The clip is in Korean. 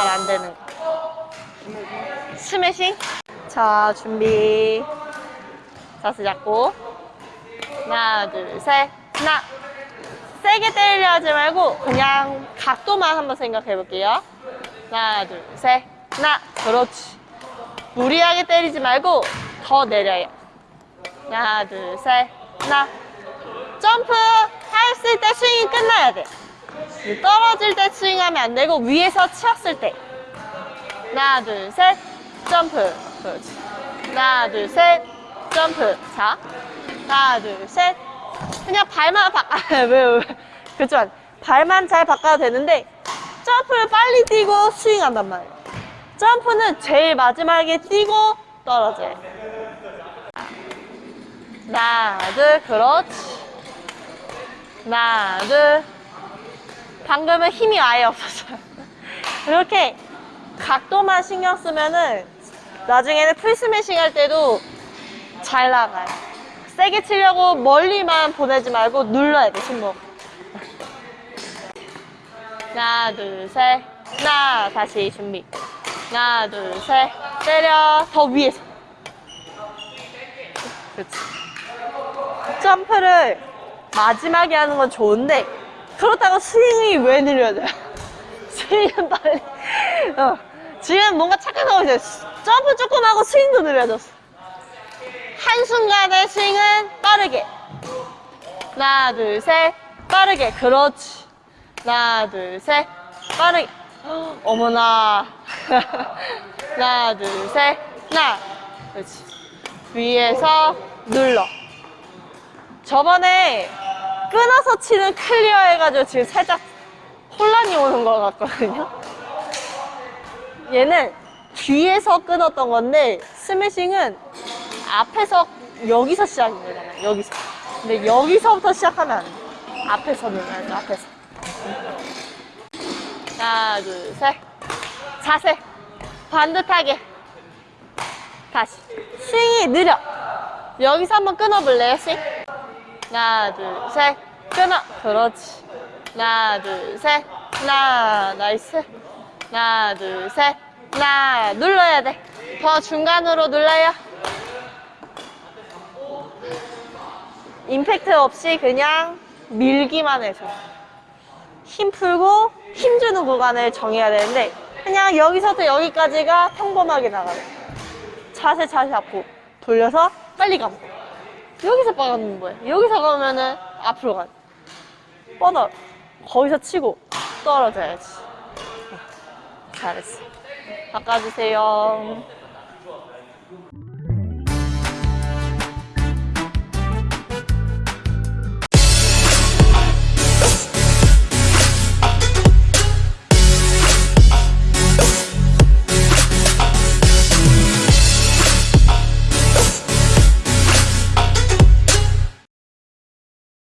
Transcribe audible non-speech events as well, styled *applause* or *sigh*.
잘 안 되는 거. 스매싱. 자, 준비. 자세 잡고. 하나, 둘, 셋. 하나. 세게 때리려 하지 말고 그냥 각도만 한번 생각해 볼게요. 하나, 둘, 셋. 하나. 그렇지. 무리하게 때리지 말고 더 내려요. 하나, 둘, 셋. 하나. 점프 했을 때 스윙이 끝나야 돼. 떨어질 때 스윙하면 안 되고 위에서 치었을 때. 하나, 둘, 셋. 점프. 그렇지. 하나, 둘, 셋. 점프. 자. 하나, 둘, 셋. 그냥 발만 바꿔. *laughs* 왜, 왜. 그렇죠. 발만 잘 바꿔도 되는데 점프를 빨리 뛰고 스윙한단 말이에요. 점프는 제일 마지막에 뛰고 떨어져요. 하나, 둘, 그렇지. 하나, 둘. 방금은 힘이 아예 없었어요. *laughs* 이렇게 각도만 신경 쓰면은 나중에는 풀스매싱 할 때도 잘 나가요. 세게 치려고 멀리만 보내지 말고 눌러야 돼, 손목. 하나, 둘, 셋. 하나, 다시 준비. 하나, 둘, 셋. 때려. 더 위에서. 그렇지. 점프를 마지막에 하는 건 좋은데 그렇다고 스윙이 왜 느려야 돼? *laughs* 스윙은 빨리. 어. 지금 뭔가 착각하고 있어요. 점프 조금 하고 스윙도 느려졌어. 한순간에 스윙은 빠르게. 하나 둘 셋 빠르게. 그렇지. 하나 둘 셋 빠르게. 헉, 어머나. *laughs* 하나 둘 셋 하나. 그렇지. 위에서 눌러. 저번에 끊어서 치는 클리어 해가지고 지금 살짝 혼란이 오는 것 같거든요. 얘는 뒤에서 끊었던 건데 스매싱은 앞에서 여기서 시작인 거잖아요. 여기서. 근데 여기서부터 시작하면 안 돼. 앞에서 눌러야죠. 앞에서. 하나, 둘, 셋. 자세. 반듯하게. 다시. 스윙이 느려. 여기서 한번 끊어볼래요, 스윙? 하나, 둘, 셋. 끊어. 그렇지. 하나, 둘, 셋. 하나, nice. 하나, 둘, 셋. 하나, 눌러야 돼. 더 중간으로 눌러요. 임팩트 없이 그냥 밀기만 해서. 힘 풀고 힘 주는 구간을 정해야 되는데 그냥 여기서부터 여기까지가 평범하게 나가요. 자세 잘 잡고 돌려서 빨리 감고 여기서 빠가는 거예요. 여기서 가면은 앞으로 가. 뻗어. 거기서 치고 떨어져야지. 잘했어. 바꿔주세요.